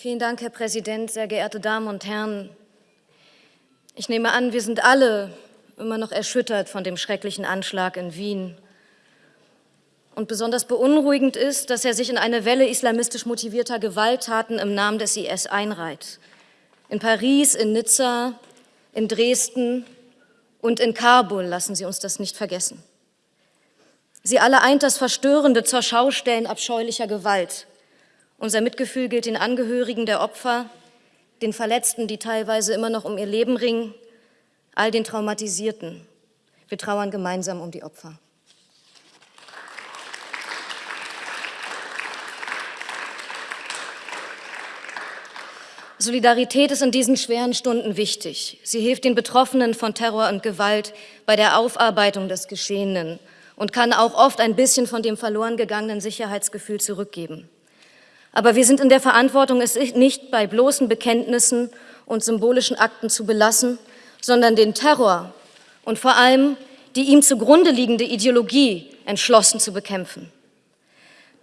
Vielen Dank, Herr Präsident, sehr geehrte Damen und Herren. Ich nehme an, wir sind alle immer noch erschüttert von dem schrecklichen Anschlag in Wien. Und besonders beunruhigend ist, dass er sich in eine Welle islamistisch motivierter Gewalttaten im Namen des IS einreiht. In Paris, in Nizza, in Dresden und in Kabul lassen Sie uns das nicht vergessen. Sie alle eint das Verstörende zur Schaustellen abscheulicher Gewalt. Unser Mitgefühl gilt den Angehörigen der Opfer, den Verletzten, die teilweise immer noch um ihr Leben ringen, all den Traumatisierten. Wir trauern gemeinsam um die Opfer. Solidarität ist in diesen schweren Stunden wichtig. Sie hilft den Betroffenen von Terror und Gewalt bei der Aufarbeitung des Geschehenen und kann auch oft ein bisschen von dem verloren gegangenen Sicherheitsgefühl zurückgeben. Aber wir sind in der Verantwortung, es nicht bei bloßen Bekenntnissen und symbolischen Akten zu belassen, sondern den Terror und vor allem die ihm zugrunde liegende Ideologie entschlossen zu bekämpfen.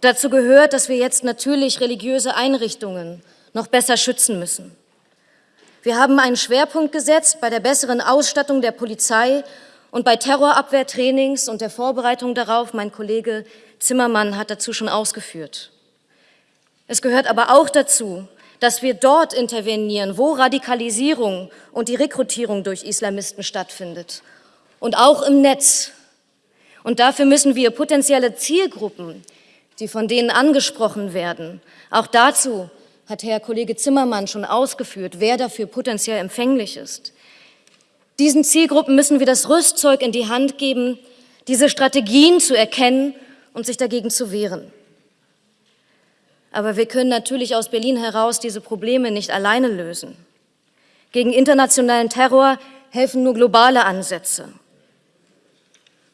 Dazu gehört, dass wir jetzt natürlich religiöse Einrichtungen noch besser schützen müssen. Wir haben einen Schwerpunkt gesetzt bei der besseren Ausstattung der Polizei und bei Terrorabwehrtrainings und der Vorbereitung darauf. Mein Kollege Zimmermann hat dazu schon ausgeführt. Es gehört aber auch dazu, dass wir dort intervenieren, wo Radikalisierung und die Rekrutierung durch Islamisten stattfindet und auch im Netz. Und dafür müssen wir potenzielle Zielgruppen, die von denen angesprochen werden, auch dazu hat Herr Kollege Zimmermann schon ausgeführt, wer dafür potenziell empfänglich ist. Diesen Zielgruppen müssen wir das Rüstzeug in die Hand geben, diese Strategien zu erkennen und sich dagegen zu wehren. Aber wir können natürlich aus Berlin heraus diese Probleme nicht alleine lösen. Gegen internationalen Terror helfen nur globale Ansätze.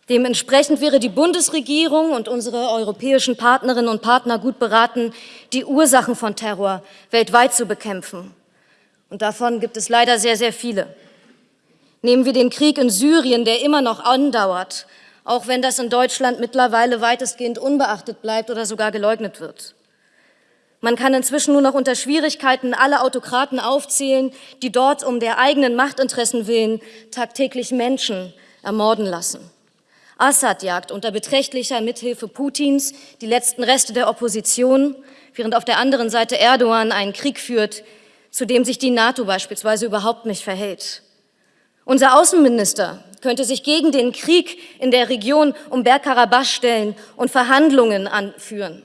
Dementsprechend wäre die Bundesregierung und unsere europäischen Partnerinnen und Partner gut beraten, die Ursachen von Terror weltweit zu bekämpfen. Und davon gibt es leider sehr, sehr viele. Nehmen wir den Krieg in Syrien, der immer noch andauert, auch wenn das in Deutschland mittlerweile weitestgehend unbeachtet bleibt oder sogar geleugnet wird. Man kann inzwischen nur noch unter Schwierigkeiten alle Autokraten aufzählen, die dort um der eigenen Machtinteressen willen tagtäglich Menschen ermorden lassen. Assad jagt unter beträchtlicher Mithilfe Putins die letzten Reste der Opposition, während auf der anderen Seite Erdogan einen Krieg führt, zu dem sich die NATO beispielsweise überhaupt nicht verhält. Unser Außenminister könnte sich gegen den Krieg in der Region um Bergkarabach stellen und Verhandlungen anführen.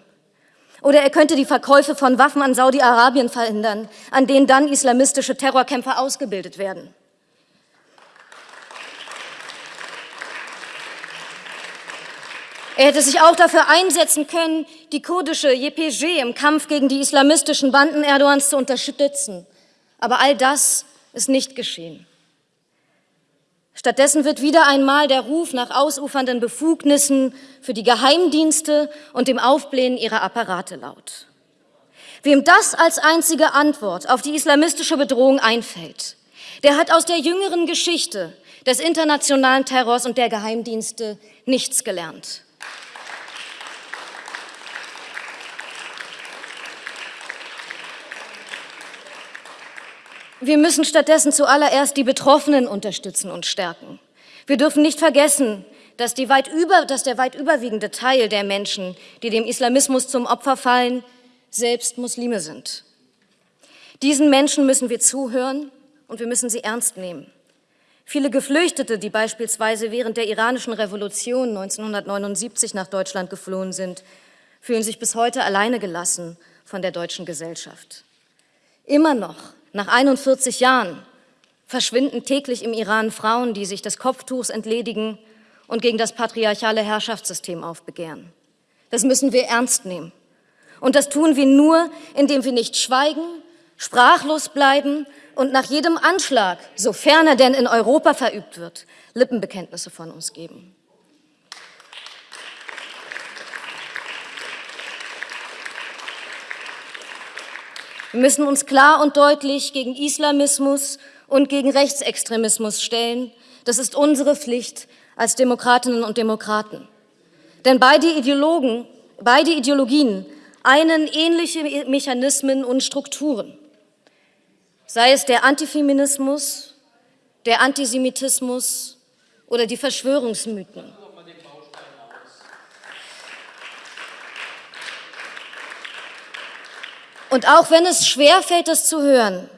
Oder er könnte die Verkäufe von Waffen an Saudi-Arabien verhindern, an denen dann islamistische Terrorkämpfer ausgebildet werden. Er hätte sich auch dafür einsetzen können, die kurdische YPG im Kampf gegen die islamistischen Banden Erdogans zu unterstützen. Aber all das ist nicht geschehen. Stattdessen wird wieder einmal der Ruf nach ausufernden Befugnissen für die Geheimdienste und dem Aufblähen ihrer Apparate laut. Wem das als einzige Antwort auf die islamistische Bedrohung einfällt, der hat aus der jüngeren Geschichte des internationalen Terrors und der Geheimdienste nichts gelernt. Wir müssen stattdessen zuallererst die Betroffenen unterstützen und stärken. Wir dürfen nicht vergessen, dass, über, dass, der weit überwiegende Teil der Menschen, die dem Islamismus zum Opfer fallen, selbst Muslime sind. Diesen Menschen müssen wir zuhören und wir müssen sie ernst nehmen. Viele Geflüchtete, die beispielsweise während der iranischen Revolution 1979 nach Deutschland geflohen sind, fühlen sich bis heute alleine gelassen von der deutschen Gesellschaft. Immer noch nach 41 Jahren verschwinden täglich im Iran Frauen, die sich des Kopftuchs entledigen und gegen das patriarchale Herrschaftssystem aufbegehren. Das müssen wir ernst nehmen. Und das tun wir nur, indem wir nicht schweigen, sprachlos bleiben und nach jedem Anschlag, sofern er denn in Europa verübt wird, Lippenbekenntnisse von uns geben. Wir müssen uns klar und deutlich gegen Islamismus und gegen Rechtsextremismus stellen. Das ist unsere Pflicht als Demokratinnen und Demokraten. Denn beide, Ideologen, beide Ideologien einen ähnliche Mechanismen und Strukturen, sei es der Antifeminismus, der Antisemitismus oder die Verschwörungsmythen. Und auch wenn es schwerfällt, das zu hören,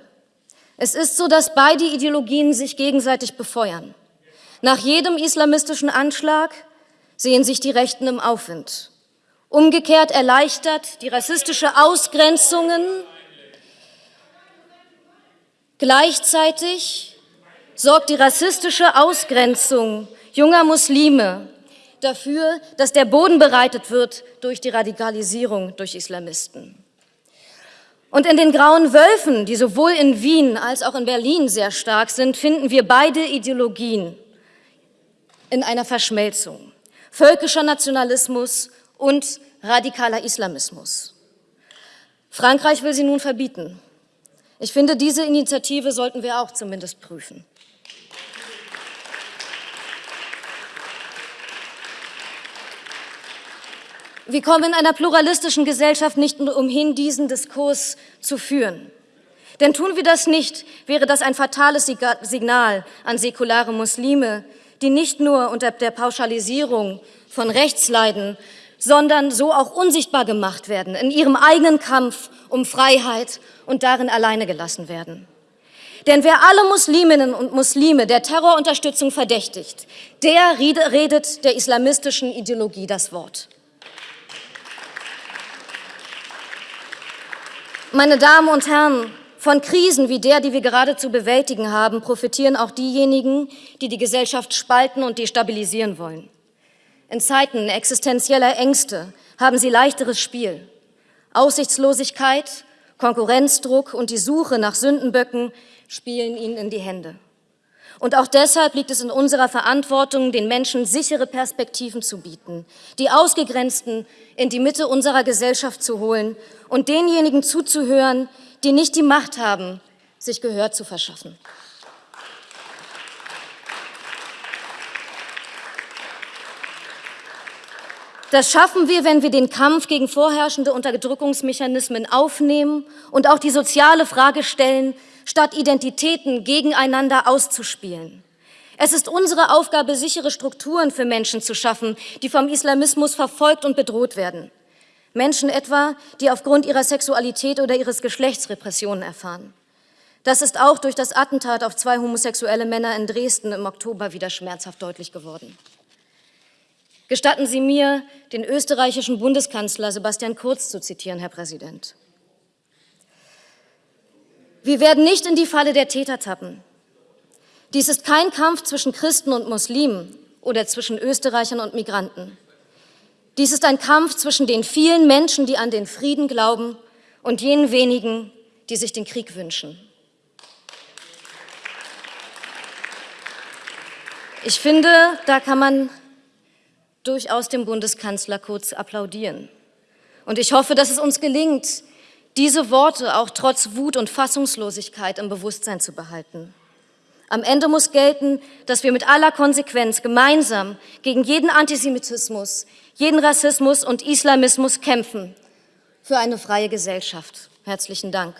es ist so, dass beide Ideologien sich gegenseitig befeuern. Nach jedem islamistischen Anschlag sehen sich die Rechten im Aufwind. Umgekehrt erleichtert die rassistische Ausgrenzungen gleichzeitig sorgt die rassistische Ausgrenzung junger Muslime dafür, dass der Boden bereitet wird durch die Radikalisierung durch Islamisten. Und in den grauen Wölfen, die sowohl in Wien als auch in Berlin sehr stark sind, finden wir beide Ideologien in einer Verschmelzung. Völkischer Nationalismus und radikaler Islamismus. Frankreich will sie nun verbieten. Ich finde, diese Initiative sollten wir auch zumindest prüfen. Wir kommen in einer pluralistischen Gesellschaft nicht umhin, diesen Diskurs zu führen. Denn tun wir das nicht, wäre das ein fatales Signal an säkulare Muslime, die nicht nur unter der Pauschalisierung von Rechts leiden, sondern so auch unsichtbar gemacht werden, in ihrem eigenen Kampf um Freiheit und darin alleine gelassen werden. Denn wer alle Musliminnen und Muslime der Terrorunterstützung verdächtigt, der redet der islamistischen Ideologie das Wort. Meine Damen und Herren, von Krisen wie der, die wir gerade zu bewältigen haben, profitieren auch diejenigen, die die Gesellschaft spalten und destabilisieren wollen. In Zeiten existenzieller Ängste haben sie leichteres Spiel. Aussichtslosigkeit, Konkurrenzdruck und die Suche nach Sündenböcken spielen ihnen in die Hände. Und auch deshalb liegt es in unserer Verantwortung, den Menschen sichere Perspektiven zu bieten, die Ausgegrenzten in die Mitte unserer Gesellschaft zu holen und denjenigen zuzuhören, die nicht die Macht haben, sich Gehör zu verschaffen. Das schaffen wir, wenn wir den Kampf gegen vorherrschende Unterdrückungsmechanismen aufnehmen und auch die soziale Frage stellen, statt Identitäten gegeneinander auszuspielen. Es ist unsere Aufgabe, sichere Strukturen für Menschen zu schaffen, die vom Islamismus verfolgt und bedroht werden. Menschen etwa, die aufgrund ihrer Sexualität oder ihres Geschlechts Repressionen erfahren. Das ist auch durch das Attentat auf zwei homosexuelle Männer in Dresden im Oktober wieder schmerzhaft deutlich geworden. Gestatten Sie mir, den österreichischen Bundeskanzler Sebastian Kurz zu zitieren, Herr Präsident. Wir werden nicht in die Falle der Täter tappen. Dies ist kein Kampf zwischen Christen und Muslimen oder zwischen Österreichern und Migranten. Dies ist ein Kampf zwischen den vielen Menschen, die an den Frieden glauben, und jenen wenigen, die sich den Krieg wünschen. Ich finde, da kann man durchaus dem Bundeskanzler kurz applaudieren. Und ich hoffe, dass es uns gelingt, diese Worte auch trotz Wut und Fassungslosigkeit im Bewusstsein zu behalten. Am Ende muss gelten, dass wir mit aller Konsequenz gemeinsam gegen jeden Antisemitismus, jeden Rassismus und Islamismus kämpfen für eine freie Gesellschaft. Herzlichen Dank.